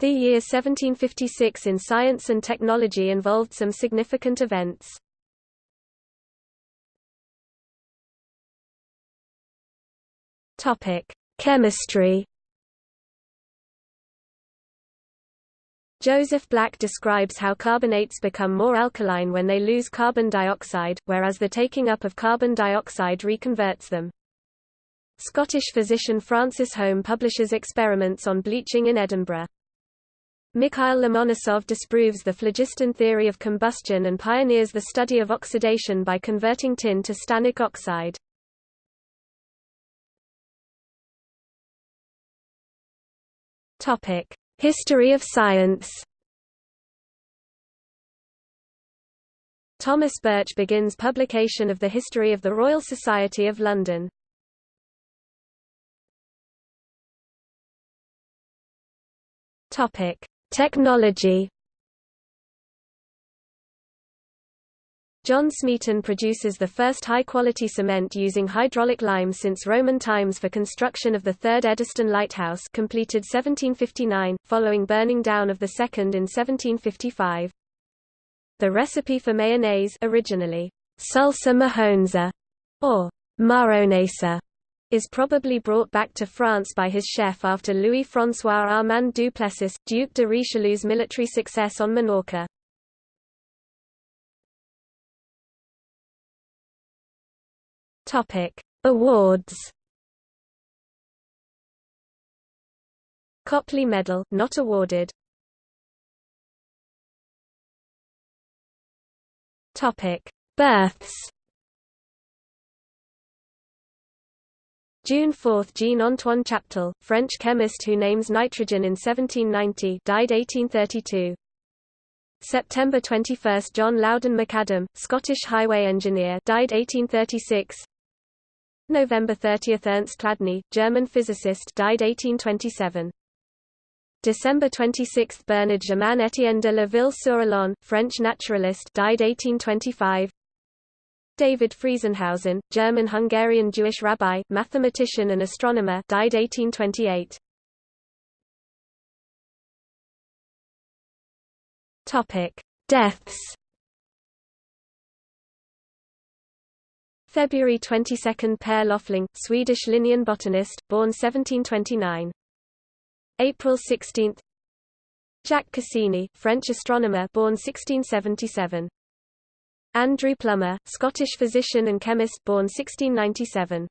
The year 1756 in science and technology involved some significant events. Chemistry. Joseph Black describes how carbonates become more alkaline when they lose carbon dioxide, whereas the taking up of carbon dioxide reconverts them. Scottish physician Francis Home publishes experiments on bleaching in Edinburgh. Mikhail Lomonosov disproves the phlogiston theory of combustion and pioneers the study of oxidation by converting tin to stannic oxide. History of science Thomas Birch begins publication of the History of the Royal Society of London. Topic: Technology John Smeaton produces the first high-quality cement using hydraulic lime since Roman times for construction of the third Eddystone Lighthouse completed 1759, following burning down of the second in 1755. The recipe for mayonnaise originally salsa mahonza, or maronesa, is probably brought back to France by his chef after Louis-François Armand Duplessis, Duc de Richelieu's military success on Minorca. Awards. Copley Medal, not awarded. Topic: Births. June 4 – Jean-Antoine Chaptal, French chemist who names nitrogen in 1790 died 1832. September 21 – John Loudon McAdam, Scottish highway engineer died 1836. November 30 – Ernst Chladni, German physicist died 1827. December 26 – Bernard Germain Étienne de la Ville-sur-Illon, French naturalist died 1825. David Friesenhausen, German-Hungarian Jewish rabbi, mathematician and astronomer died 1828. Topic: Deaths. February 22 Pehr Löfling, Swedish Linnean botanist, born 1729. April 16 Jacques Cassini, French astronomer, born 1677. Andrew Plummer, Scottish physician and chemist born 1697.